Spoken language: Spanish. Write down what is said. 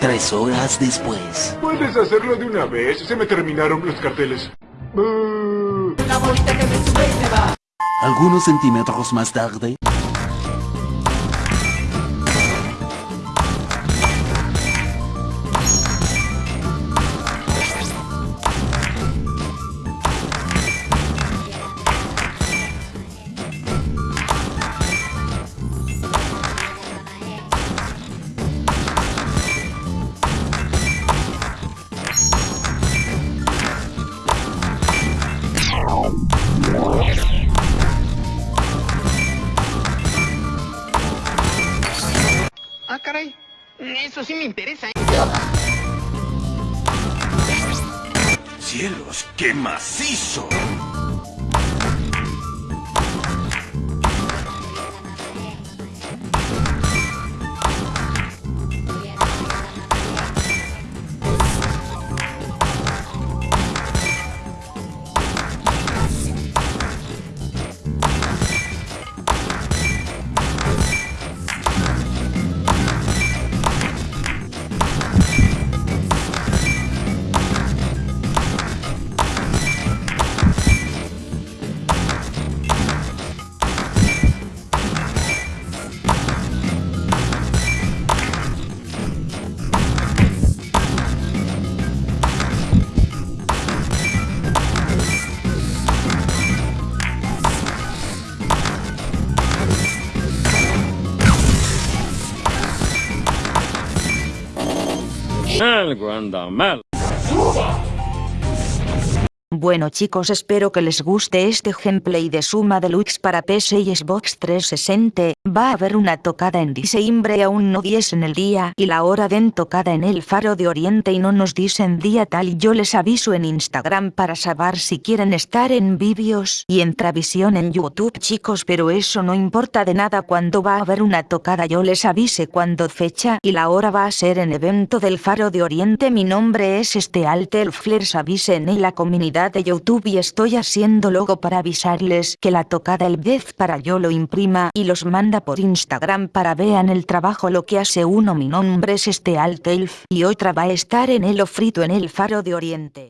Tres horas después. Puedes hacerlo de una vez, se me terminaron los carteles. Uh, Algunos centímetros más tarde. Caray. Eso sí me interesa. ¿eh? ¡Cielos, qué macizo! El Guandamel. Suba. Bueno chicos espero que les guste este gameplay de Suma Deluxe para PC y Xbox 360, va a haber una tocada en diciembre aún no 10 en el día y la hora den tocada en el Faro de Oriente y no nos dicen día tal yo les aviso en Instagram para saber si quieren estar en vídeos y en Travisión en YouTube chicos pero eso no importa de nada cuando va a haber una tocada. Yo les avise cuando fecha y la hora va a ser en evento del Faro de Oriente. Mi nombre es este Alter Flares avisen en la comunidad de YouTube y estoy haciendo logo para avisarles que la tocada el 10 para yo lo imprima y los manda por Instagram para vean el trabajo lo que hace uno mi nombre es este Altelf y otra va a estar en el ofrito en el faro de oriente.